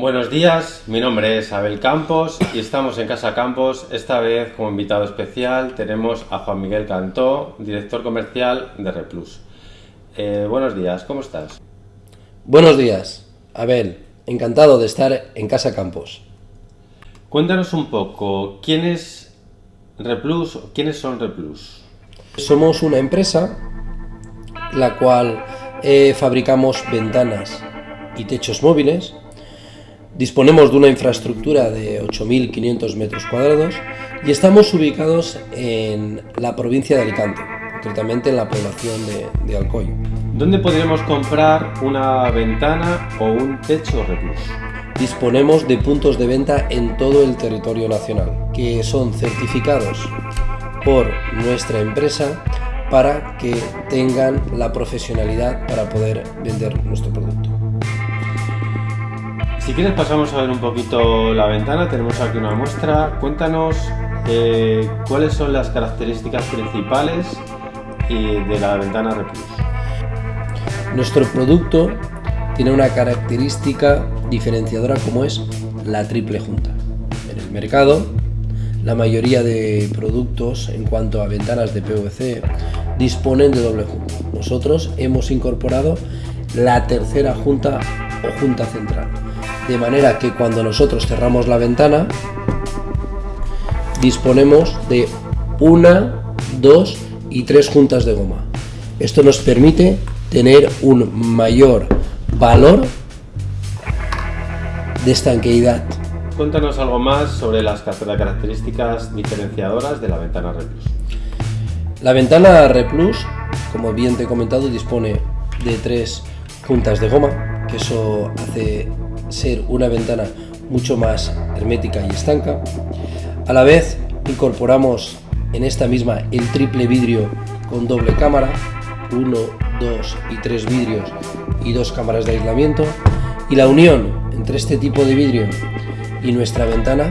Buenos días, mi nombre es Abel Campos y estamos en Casa Campos. Esta vez como invitado especial tenemos a Juan Miguel Cantó, director comercial de Replus. Eh, buenos días, ¿cómo estás? Buenos días, Abel. Encantado de estar en Casa Campos. Cuéntanos un poco, ¿quién es Replus? ¿Quiénes son Replus? Somos una empresa la cual eh, fabricamos ventanas y techos móviles Disponemos de una infraestructura de 8.500 metros cuadrados y estamos ubicados en la provincia de Alicante, concretamente en la población de, de Alcoy. ¿Dónde podríamos comprar una ventana o un techo Replus? Disponemos de puntos de venta en todo el territorio nacional, que son certificados por nuestra empresa para que tengan la profesionalidad para poder vender nuestro producto. Si quieres pasamos a ver un poquito la ventana, tenemos aquí una muestra. Cuéntanos eh, cuáles son las características principales de la ventana Replus. Nuestro producto tiene una característica diferenciadora como es la triple junta. En el mercado, la mayoría de productos en cuanto a ventanas de PVC disponen de doble junta. Nosotros hemos incorporado la tercera junta o junta central de manera que cuando nosotros cerramos la ventana disponemos de una, dos y tres juntas de goma. Esto nos permite tener un mayor valor de estanqueidad. Cuéntanos algo más sobre las características diferenciadoras de la ventana Replus. La ventana Replus, como bien te he comentado, dispone de tres juntas de goma, que eso hace ser una ventana mucho más hermética y estanca. A la vez incorporamos en esta misma el triple vidrio con doble cámara, uno, dos y tres vidrios y dos cámaras de aislamiento. Y la unión entre este tipo de vidrio y nuestra ventana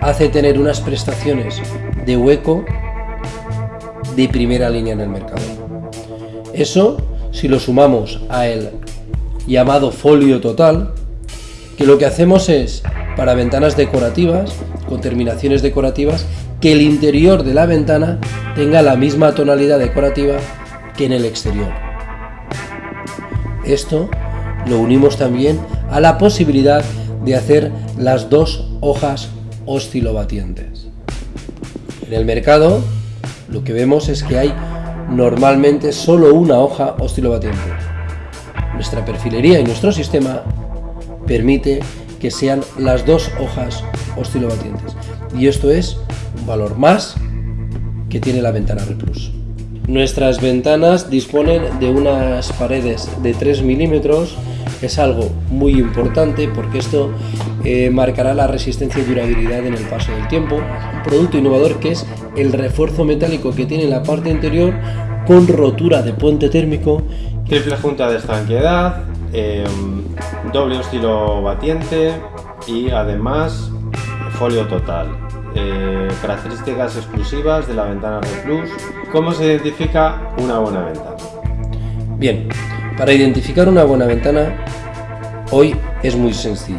hace tener unas prestaciones de hueco de primera línea en el mercado. Eso, si lo sumamos a el llamado folio total, que lo que hacemos es, para ventanas decorativas, con terminaciones decorativas, que el interior de la ventana tenga la misma tonalidad decorativa que en el exterior. Esto lo unimos también a la posibilidad de hacer las dos hojas oscilobatientes. En el mercado lo que vemos es que hay normalmente solo una hoja oscilobatiente. Nuestra perfilería y nuestro sistema permite que sean las dos hojas oscilobatientes. Y esto es un valor más que tiene la ventana Replus. Nuestras ventanas disponen de unas paredes de 3 milímetros, es algo muy importante porque esto eh, marcará la resistencia y durabilidad en el paso del tiempo. Producto innovador que es el refuerzo metálico que tiene la parte interior con rotura de puente térmico. Triple junta de estanqueidad, eh, doble oscilo batiente y además folio total. Eh, características exclusivas de la ventana Replus. ¿Cómo se identifica una buena ventana? Bien, para identificar una buena ventana hoy es muy sencillo.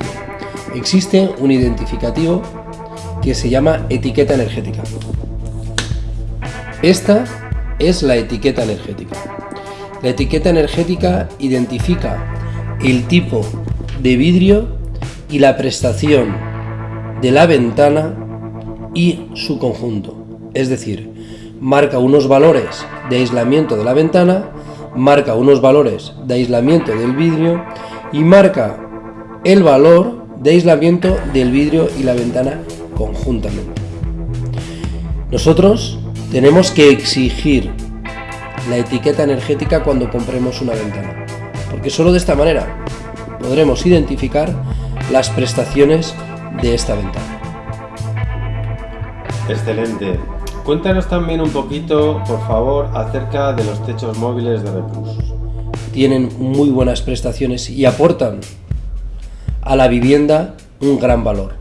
Existe un identificativo que se llama etiqueta energética. Esta es la etiqueta energética. La etiqueta energética identifica el tipo de vidrio y la prestación de la ventana y su conjunto. Es decir, marca unos valores de aislamiento de la ventana, marca unos valores de aislamiento del vidrio y marca el valor de aislamiento del vidrio y la ventana conjuntamente. Nosotros tenemos que exigir la etiqueta energética cuando compremos una ventana porque solo de esta manera podremos identificar las prestaciones de esta ventana. Excelente. Cuéntanos también un poquito, por favor, acerca de los techos móviles de Replus. Tienen muy buenas prestaciones y aportan a la vivienda un gran valor.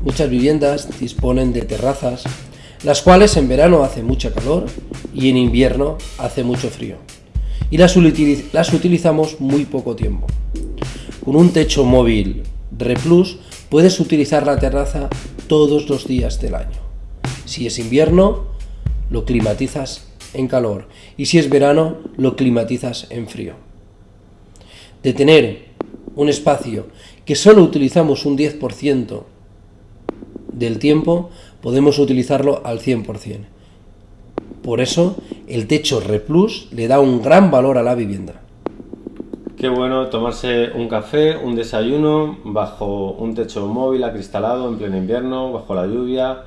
Muchas viviendas disponen de terrazas, las cuales en verano hace mucha calor y en invierno hace mucho frío y las, utilizamos muy poco tiempo. Con un techo móvil Replus puedes utilizar la terraza todos los días del año. Si es invierno, lo climatizas en calor y si es verano, lo climatizas en frío. De tener un espacio que solo utilizamos un 10% del tiempo, podemos utilizarlo al 100%. Por eso, el techo Replus le da un gran valor a la vivienda. Qué bueno tomarse un café, un desayuno bajo un techo móvil acristalado en pleno invierno, bajo la lluvia.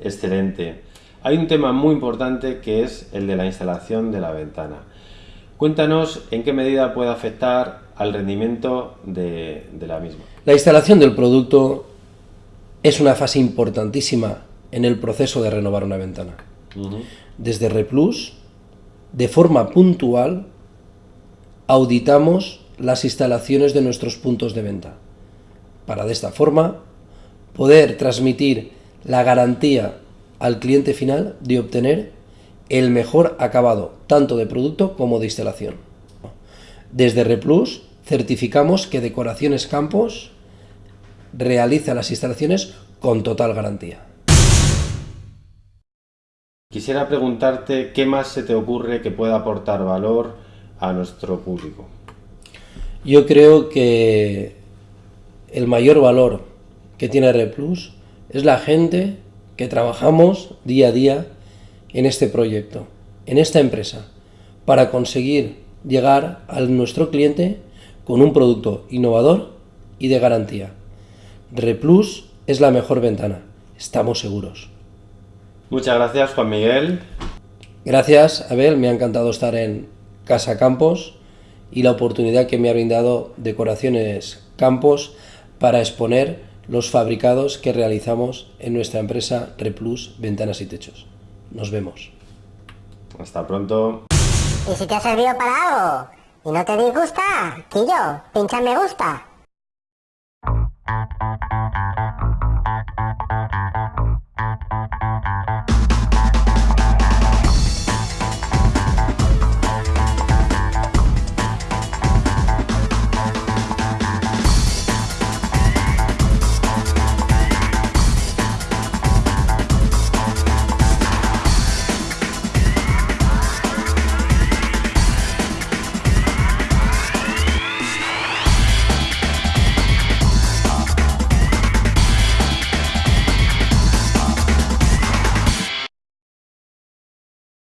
Excelente. Hay un tema muy importante que es el de la instalación de la ventana. Cuéntanos en qué medida puede afectar al rendimiento de, la misma. La instalación del producto es una fase importantísima en el proceso de renovar una ventana. Desde Replus, de forma puntual, auditamos las instalaciones de nuestros puntos de venta, para de esta forma poder transmitir la garantía al cliente final de obtener el mejor acabado, tanto de producto como de instalación. Desde Replus certificamos que Decoraciones Campos realiza las instalaciones con total garantía. Quisiera preguntarte qué más se te ocurre que pueda aportar valor a nuestro público? Yo creo que el mayor valor que tiene Replus es la gente que trabajamos día a día en este proyecto, en esta empresa, para conseguir llegar a nuestro cliente con un producto innovador y de garantía. Replus es la mejor ventana, estamos seguros. Muchas gracias Juan Miguel. Gracias Abel, me ha encantado estar en Casa Campos y la oportunidad que me ha brindado Decoraciones Campos para exponer los fabricados que realizamos en nuestra empresa Replus Ventanas y Techos. Nos vemos. Hasta pronto. Y si te ha servido para algo y no te disgusta, Quillo, pincha me gusta.